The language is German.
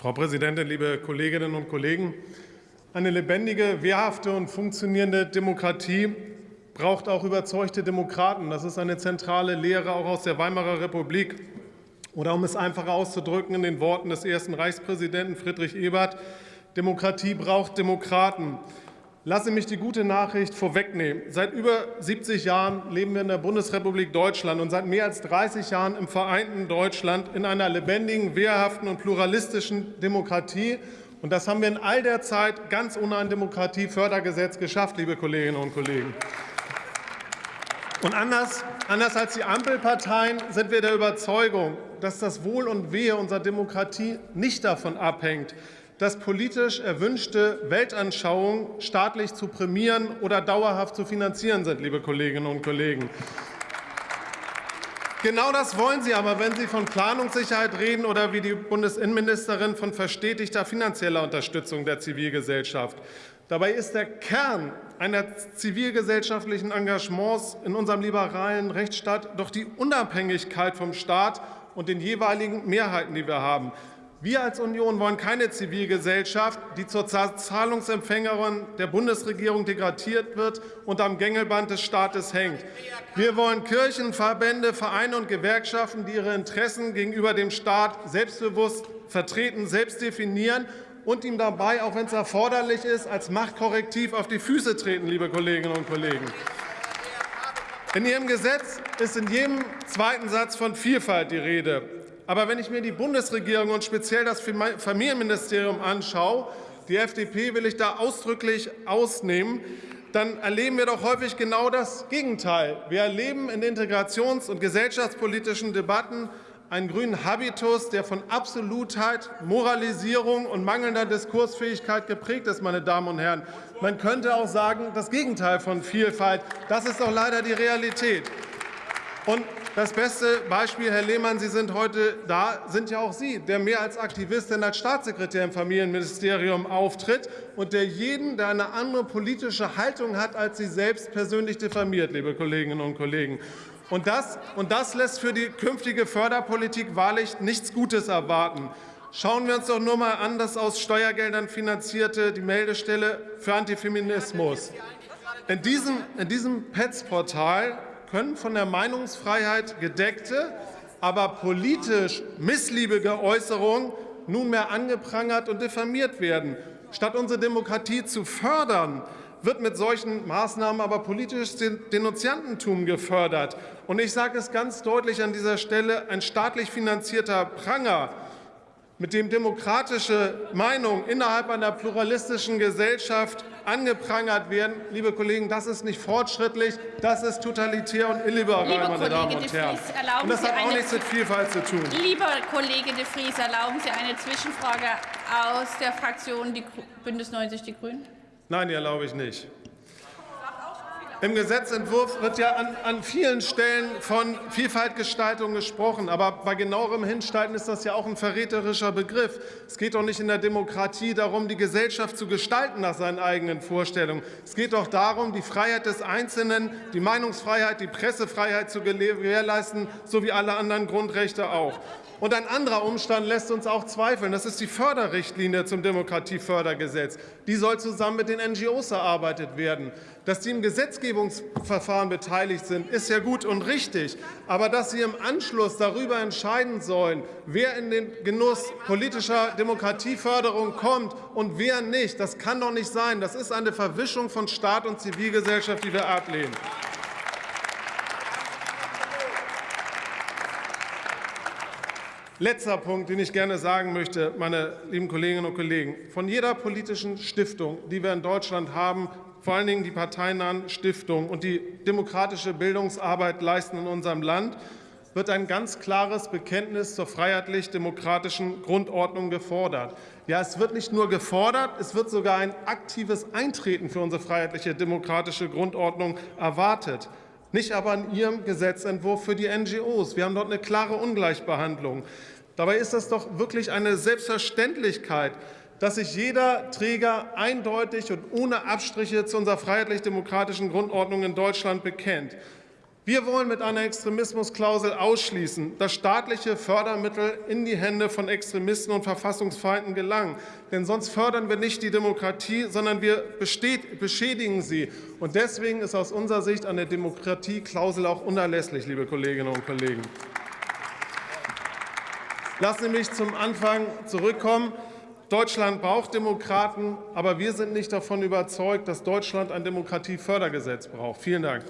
Frau Präsidentin, liebe Kolleginnen und Kollegen! Eine lebendige, wehrhafte und funktionierende Demokratie braucht auch überzeugte Demokraten. Das ist eine zentrale Lehre auch aus der Weimarer Republik. Oder um es einfacher auszudrücken in den Worten des ersten Reichspräsidenten Friedrich Ebert, Demokratie braucht Demokraten. Lasse mich die gute Nachricht vorwegnehmen. Seit über 70 Jahren leben wir in der Bundesrepublik Deutschland und seit mehr als 30 Jahren im vereinten Deutschland in einer lebendigen, wehrhaften und pluralistischen Demokratie. Und das haben wir in all der Zeit ganz ohne ein Demokratiefördergesetz geschafft, liebe Kolleginnen und Kollegen. Und anders, anders als die Ampelparteien sind wir der Überzeugung, dass das Wohl und Wehe unserer Demokratie nicht davon abhängt, dass politisch erwünschte Weltanschauungen staatlich zu prämieren oder dauerhaft zu finanzieren sind, liebe Kolleginnen und Kollegen. Genau das wollen Sie aber, wenn Sie von Planungssicherheit reden oder wie die Bundesinnenministerin von verstetigter finanzieller Unterstützung der Zivilgesellschaft. Dabei ist der Kern einer zivilgesellschaftlichen Engagements in unserem liberalen Rechtsstaat doch die Unabhängigkeit vom Staat und den jeweiligen Mehrheiten, die wir haben. Wir als Union wollen keine Zivilgesellschaft, die zur Zahlungsempfängerin der Bundesregierung degradiert wird und am Gängelband des Staates hängt. Wir wollen Kirchen, Verbände, Vereine und Gewerkschaften, die ihre Interessen gegenüber dem Staat selbstbewusst vertreten, selbst definieren und ihm dabei, auch wenn es erforderlich ist, als Machtkorrektiv auf die Füße treten, liebe Kolleginnen und Kollegen. In Ihrem Gesetz ist in jedem zweiten Satz von Vielfalt die Rede. Aber wenn ich mir die Bundesregierung und speziell das Familienministerium anschaue, die FDP will ich da ausdrücklich ausnehmen, dann erleben wir doch häufig genau das Gegenteil. Wir erleben in integrations- und gesellschaftspolitischen Debatten einen grünen Habitus, der von Absolutheit, Moralisierung und mangelnder Diskursfähigkeit geprägt ist, meine Damen und Herren. Man könnte auch sagen, das Gegenteil von Vielfalt. Das ist doch leider die Realität. Und das beste Beispiel, Herr Lehmann, Sie sind heute da, sind ja auch Sie, der mehr als Aktivist denn als Staatssekretär im Familienministerium auftritt und der jeden, der eine andere politische Haltung hat, als Sie selbst persönlich diffamiert, liebe Kolleginnen und Kollegen. Und das, und das lässt für die künftige Förderpolitik wahrlich nichts Gutes erwarten. Schauen wir uns doch nur mal an, das aus Steuergeldern finanzierte die Meldestelle für Antifeminismus. In diesem, in diesem PETS-Portal können von der Meinungsfreiheit gedeckte, aber politisch missliebige Äußerungen nunmehr angeprangert und diffamiert werden. Statt unsere Demokratie zu fördern, wird mit solchen Maßnahmen aber politisches Denunziantentum gefördert. Und ich sage es ganz deutlich an dieser Stelle, ein staatlich finanzierter Pranger mit dem demokratische Meinungen innerhalb einer pluralistischen Gesellschaft angeprangert werden, liebe Kollegen, das ist nicht fortschrittlich, das ist totalitär und illiberal, Liebe meine Kollege Damen und de Herren. Und das Sie hat auch nichts mit Vielfalt zu tun. Lieber Kollege de Vries, erlauben Sie eine Zwischenfrage aus der Fraktion die Bündnis 90 Die Grünen? Nein, die erlaube ich nicht. Im Gesetzentwurf wird ja an, an, vielen Stellen von Vielfaltgestaltung gesprochen. Aber bei genauerem Hinstalten ist das ja auch ein verräterischer Begriff. Es geht doch nicht in der Demokratie darum, die Gesellschaft zu gestalten nach seinen eigenen Vorstellungen. Es geht doch darum, die Freiheit des Einzelnen, die Meinungsfreiheit, die Pressefreiheit zu gewährleisten, so wie alle anderen Grundrechte auch. Und ein anderer Umstand lässt uns auch zweifeln. Das ist die Förderrichtlinie zum Demokratiefördergesetz. Die soll zusammen mit den NGOs erarbeitet werden. Dass sie im Gesetzgebungsverfahren beteiligt sind, ist ja gut und richtig. Aber dass sie im Anschluss darüber entscheiden sollen, wer in den Genuss politischer Demokratieförderung kommt und wer nicht, das kann doch nicht sein. Das ist eine Verwischung von Staat und Zivilgesellschaft, die wir ablehnen. Letzter Punkt, den ich gerne sagen möchte, meine lieben Kolleginnen und Kollegen. Von jeder politischen Stiftung, die wir in Deutschland haben, vor allen Dingen die parteinahen Stiftungen und die demokratische Bildungsarbeit leisten in unserem Land, wird ein ganz klares Bekenntnis zur freiheitlich-demokratischen Grundordnung gefordert. Ja, es wird nicht nur gefordert, es wird sogar ein aktives Eintreten für unsere freiheitliche demokratische Grundordnung erwartet nicht aber in Ihrem Gesetzentwurf für die NGOs. Wir haben dort eine klare Ungleichbehandlung. Dabei ist das doch wirklich eine Selbstverständlichkeit, dass sich jeder Träger eindeutig und ohne Abstriche zu unserer freiheitlich-demokratischen Grundordnung in Deutschland bekennt. Wir wollen mit einer Extremismusklausel ausschließen, dass staatliche Fördermittel in die Hände von Extremisten und Verfassungsfeinden gelangen. Denn sonst fördern wir nicht die Demokratie, sondern wir beschädigen sie. Und deswegen ist aus unserer Sicht eine Demokratieklausel auch unerlässlich, liebe Kolleginnen und Kollegen. Lassen Sie mich zum Anfang zurückkommen. Deutschland braucht Demokraten, aber wir sind nicht davon überzeugt, dass Deutschland ein Demokratiefördergesetz braucht. Vielen Dank.